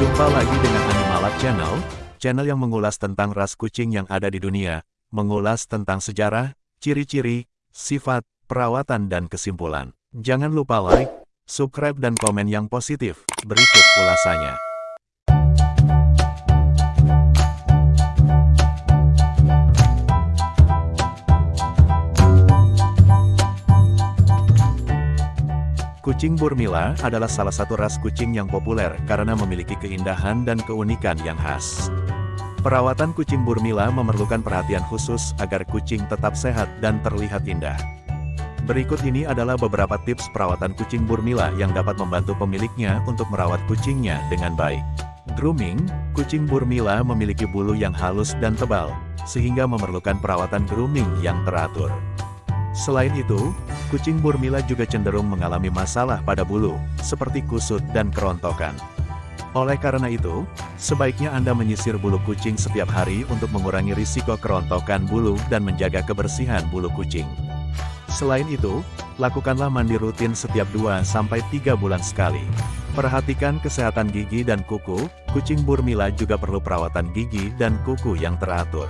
Jumpa lagi dengan Animalab Channel, channel yang mengulas tentang ras kucing yang ada di dunia, mengulas tentang sejarah, ciri-ciri, sifat, perawatan dan kesimpulan. Jangan lupa like, subscribe dan komen yang positif. Berikut ulasannya. Kucing Burmila adalah salah satu ras kucing yang populer karena memiliki keindahan dan keunikan yang khas. Perawatan kucing Burmila memerlukan perhatian khusus agar kucing tetap sehat dan terlihat indah. Berikut ini adalah beberapa tips perawatan kucing Burmila yang dapat membantu pemiliknya untuk merawat kucingnya dengan baik. Grooming, kucing Burmila memiliki bulu yang halus dan tebal, sehingga memerlukan perawatan grooming yang teratur. Selain itu, kucing Burmila juga cenderung mengalami masalah pada bulu, seperti kusut dan kerontokan. Oleh karena itu, sebaiknya Anda menyisir bulu kucing setiap hari untuk mengurangi risiko kerontokan bulu dan menjaga kebersihan bulu kucing. Selain itu, lakukanlah mandi rutin setiap 2-3 bulan sekali. Perhatikan kesehatan gigi dan kuku, kucing Burmila juga perlu perawatan gigi dan kuku yang teratur.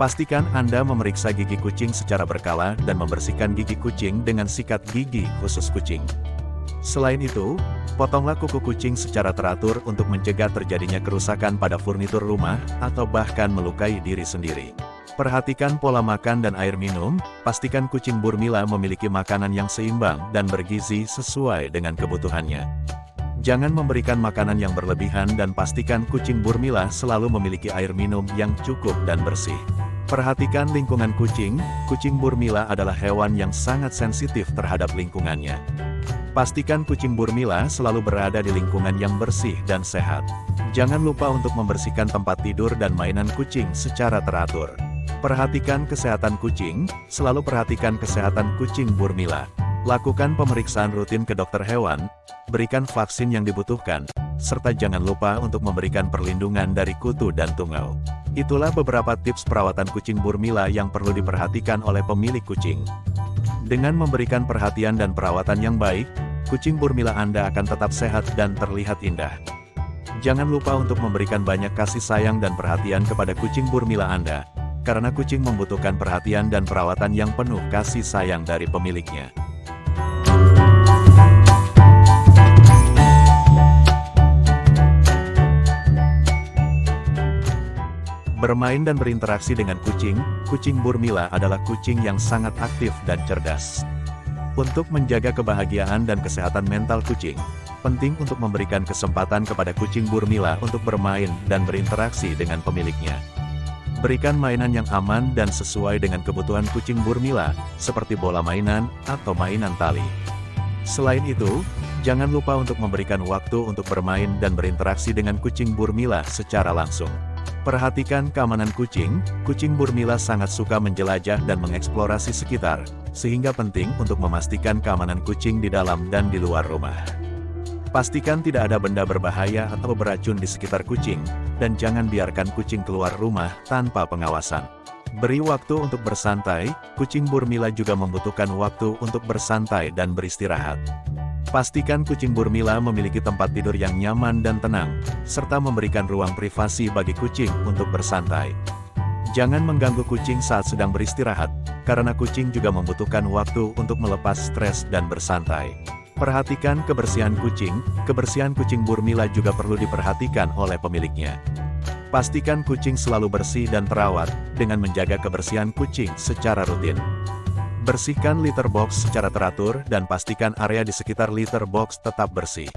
Pastikan Anda memeriksa gigi kucing secara berkala dan membersihkan gigi kucing dengan sikat gigi khusus kucing. Selain itu, potonglah kuku kucing secara teratur untuk mencegah terjadinya kerusakan pada furnitur rumah atau bahkan melukai diri sendiri. Perhatikan pola makan dan air minum, pastikan kucing Burmila memiliki makanan yang seimbang dan bergizi sesuai dengan kebutuhannya. Jangan memberikan makanan yang berlebihan dan pastikan kucing Burmila selalu memiliki air minum yang cukup dan bersih. Perhatikan lingkungan kucing, kucing Burmila adalah hewan yang sangat sensitif terhadap lingkungannya. Pastikan kucing Burmila selalu berada di lingkungan yang bersih dan sehat. Jangan lupa untuk membersihkan tempat tidur dan mainan kucing secara teratur. Perhatikan kesehatan kucing, selalu perhatikan kesehatan kucing Burmila. Lakukan pemeriksaan rutin ke dokter hewan, berikan vaksin yang dibutuhkan, serta jangan lupa untuk memberikan perlindungan dari kutu dan tungau. Itulah beberapa tips perawatan kucing Burmila yang perlu diperhatikan oleh pemilik kucing. Dengan memberikan perhatian dan perawatan yang baik, kucing Burmila Anda akan tetap sehat dan terlihat indah. Jangan lupa untuk memberikan banyak kasih sayang dan perhatian kepada kucing Burmila Anda, karena kucing membutuhkan perhatian dan perawatan yang penuh kasih sayang dari pemiliknya. Bermain dan berinteraksi dengan kucing, kucing Burmila adalah kucing yang sangat aktif dan cerdas. Untuk menjaga kebahagiaan dan kesehatan mental kucing, penting untuk memberikan kesempatan kepada kucing Burmila untuk bermain dan berinteraksi dengan pemiliknya. Berikan mainan yang aman dan sesuai dengan kebutuhan kucing Burmila, seperti bola mainan atau mainan tali. Selain itu, jangan lupa untuk memberikan waktu untuk bermain dan berinteraksi dengan kucing Burmila secara langsung. Perhatikan keamanan kucing, kucing Burmila sangat suka menjelajah dan mengeksplorasi sekitar, sehingga penting untuk memastikan keamanan kucing di dalam dan di luar rumah. Pastikan tidak ada benda berbahaya atau beracun di sekitar kucing, dan jangan biarkan kucing keluar rumah tanpa pengawasan. Beri waktu untuk bersantai, kucing Burmila juga membutuhkan waktu untuk bersantai dan beristirahat. Pastikan kucing Burmila memiliki tempat tidur yang nyaman dan tenang, serta memberikan ruang privasi bagi kucing untuk bersantai. Jangan mengganggu kucing saat sedang beristirahat, karena kucing juga membutuhkan waktu untuk melepas stres dan bersantai. Perhatikan kebersihan kucing, kebersihan kucing Burmila juga perlu diperhatikan oleh pemiliknya. Pastikan kucing selalu bersih dan terawat, dengan menjaga kebersihan kucing secara rutin. Bersihkan litter box secara teratur dan pastikan area di sekitar litter box tetap bersih.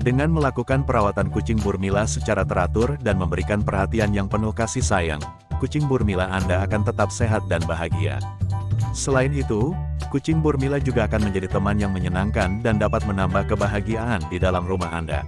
Dengan melakukan perawatan kucing Burmila secara teratur dan memberikan perhatian yang penuh kasih sayang, kucing Burmila Anda akan tetap sehat dan bahagia. Selain itu, kucing Burmila juga akan menjadi teman yang menyenangkan dan dapat menambah kebahagiaan di dalam rumah Anda.